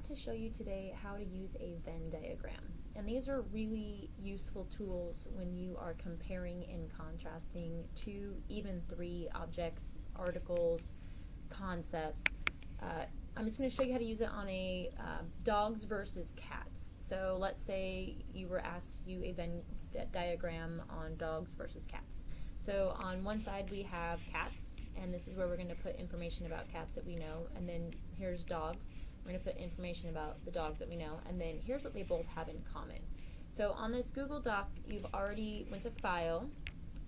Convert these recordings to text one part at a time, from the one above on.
want to show you today how to use a Venn diagram. And these are really useful tools when you are comparing and contrasting two, even three objects, articles, concepts. Uh, I'm just going to show you how to use it on a uh, dogs versus cats. So let's say you were asked to do a Venn diagram on dogs versus cats. So on one side we have cats, and this is where we're going to put information about cats that we know, and then here's dogs. We're going to put information about the dogs that we know, and then here's what they both have in common. So on this Google Doc, you've already went to File,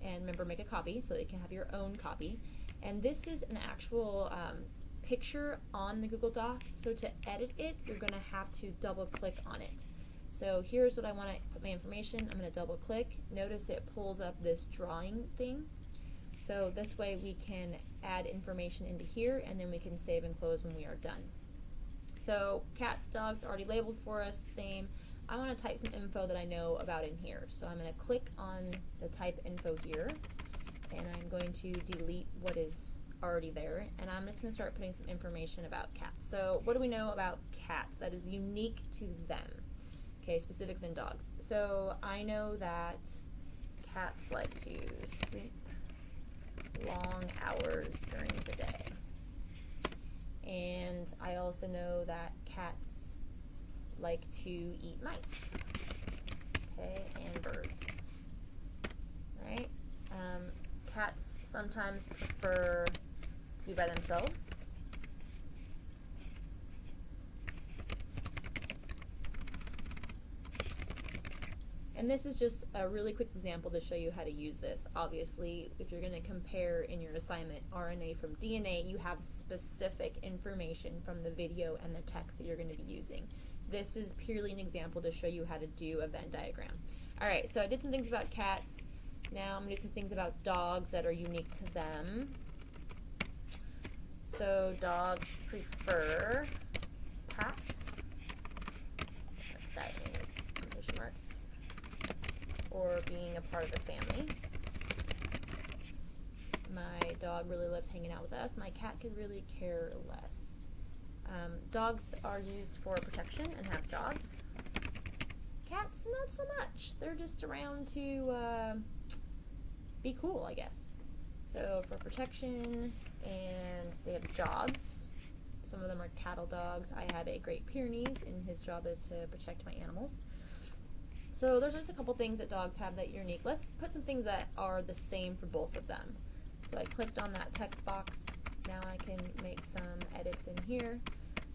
and remember make a copy so that you can have your own copy. And this is an actual um, picture on the Google Doc, so to edit it, you're going to have to double click on it. So here's what I want to put my information. I'm going to double click. Notice it pulls up this drawing thing. So this way we can add information into here and then we can save and close when we are done. So cats, dogs already labeled for us, same. I want to type some info that I know about in here. So I'm going to click on the type info here and I'm going to delete what is already there and I'm just going to start putting some information about cats. So what do we know about cats that is unique to them? Okay, specific than dogs. So I know that cats like to sleep long hours during the day. I also know that cats like to eat mice, okay, and birds, right? Um, cats sometimes prefer to be by themselves. And this is just a really quick example to show you how to use this. Obviously, if you're going to compare in your assignment RNA from DNA, you have specific information from the video and the text that you're going to be using. This is purely an example to show you how to do a Venn diagram. Alright, so I did some things about cats. Now I'm going to do some things about dogs that are unique to them. So dogs prefer packs. That in quotation marks or being a part of the family. My dog really loves hanging out with us. My cat could really care less. Um, dogs are used for protection and have jobs. Cats, not so much. They're just around to uh, be cool, I guess. So for protection, and they have jobs. Some of them are cattle dogs. I have a Great Pyrenees, and his job is to protect my animals. So there's just a couple things that dogs have that are unique. Let's put some things that are the same for both of them. So I clicked on that text box. Now I can make some edits in here.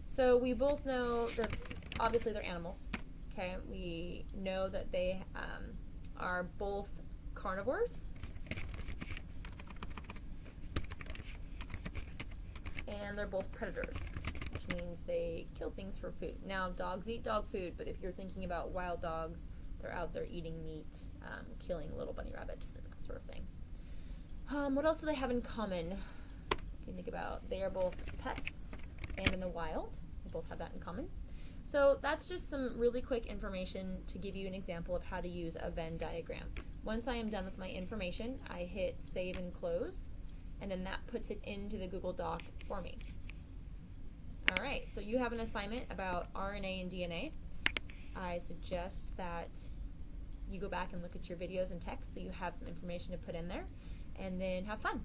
So we both know that obviously they're animals. Okay, we know that they um, are both carnivores. And they're both predators, which means they kill things for food. Now, dogs eat dog food, but if you're thinking about wild dogs, they're out there eating meat, um, killing little bunny rabbits, and that sort of thing. Um, what else do they have in common? You think about they are both pets and in the wild. They both have that in common. So that's just some really quick information to give you an example of how to use a Venn diagram. Once I am done with my information, I hit save and close, and then that puts it into the Google Doc for me. All right, so you have an assignment about RNA and DNA. I suggest that you go back and look at your videos and text so you have some information to put in there and then have fun.